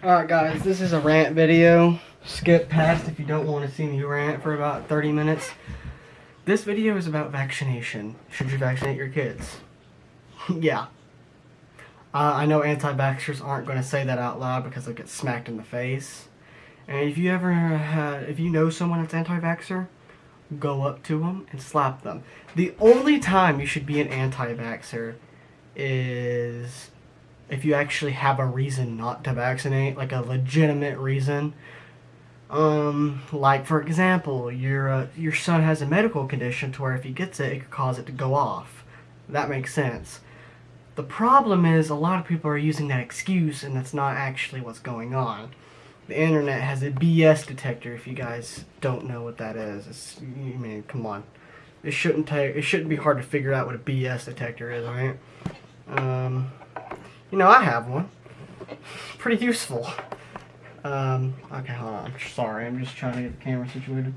Alright guys, this is a rant video. Skip past if you don't want to see me rant for about 30 minutes. This video is about vaccination. Should you vaccinate your kids? yeah. Uh, I know anti-vaxxers aren't going to say that out loud because they'll get smacked in the face. And if you ever if you know someone that's anti-vaxxer, go up to them and slap them. The only time you should be an anti-vaxxer is if you actually have a reason not to vaccinate, like a legitimate reason. Um, like for example, your uh, your son has a medical condition to where if he gets it, it could cause it to go off. That makes sense. The problem is a lot of people are using that excuse, and that's not actually what's going on. The internet has a BS detector. If you guys don't know what that is, it's, I mean, come on, it shouldn't take it shouldn't be hard to figure out what a BS detector is, right? Um, you know, I have one. Pretty useful. Um, okay, hold on. I'm sorry, I'm just trying to get the camera situated.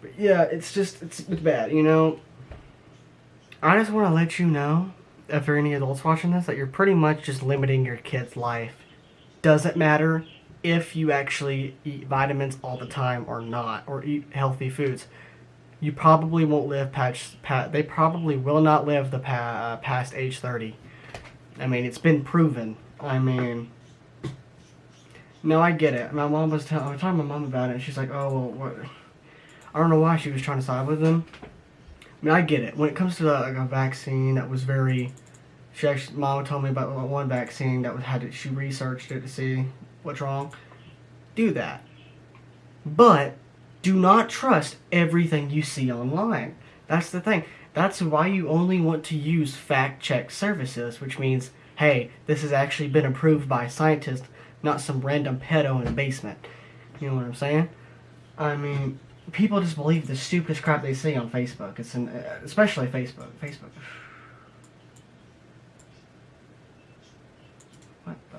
But yeah, it's just, it's, it's bad, you know. I just want to let you know, if there are any adults watching this, that you're pretty much just limiting your kid's life. Doesn't matter if you actually eat vitamins all the time or not, or eat healthy foods. You probably won't live past, past they probably will not live the pa uh, past age 30. I mean, it's been proven. I mean, no, I get it. My mom was, telling, I was talking to my mom about it, and she's like, oh, well, what? I don't know why she was trying to side with them. I mean, I get it. When it comes to like, a vaccine that was very, she actually, mom told me about one vaccine that was, had to, she researched it to see what's wrong. Do that. But, do not trust everything you see online. That's the thing. That's why you only want to use fact-check services, which means, hey, this has actually been approved by a scientist, not some random pedo in a basement. You know what I'm saying? I mean, people just believe the stupidest crap they see on Facebook. It's an, uh, especially Facebook. Facebook. What the?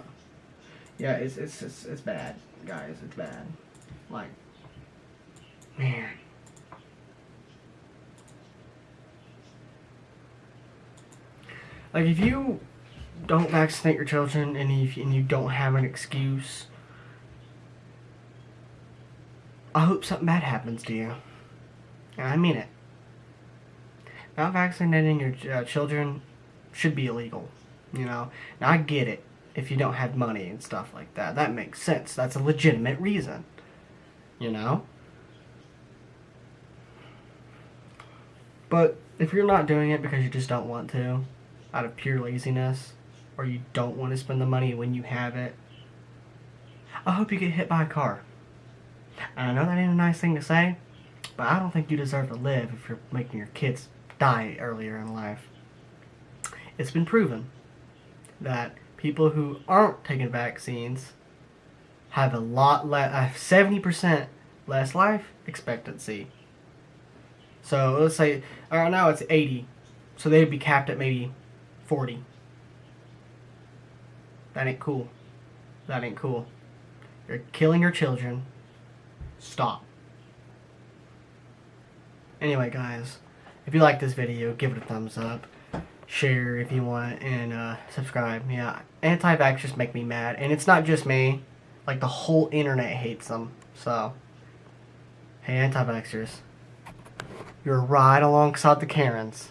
Yeah, it's it's it's, it's bad, guys. It's bad. Like, man. Like if you don't vaccinate your children and if and you don't have an excuse, I hope something bad happens to you. And I mean it. Not vaccinating your uh, children should be illegal. You know, now I get it if you don't have money and stuff like that. That makes sense. That's a legitimate reason. You know? But if you're not doing it because you just don't want to, out of pure laziness or you don't want to spend the money when you have it, I hope you get hit by a car. And I know that ain't a nice thing to say, but I don't think you deserve to live if you're making your kids die earlier in life. It's been proven that people who aren't taking vaccines have a lot less, 70% less life expectancy. So let's say, right now it's 80, so they'd be capped at maybe 40. That ain't cool. That ain't cool. You're killing your children. Stop. Anyway, guys, if you like this video, give it a thumbs up. Share if you want, and uh, subscribe. Yeah, anti-vaxxers make me mad. And it's not just me. Like, the whole internet hates them. So, hey, anti-vaxxers. You're right alongside the Karens.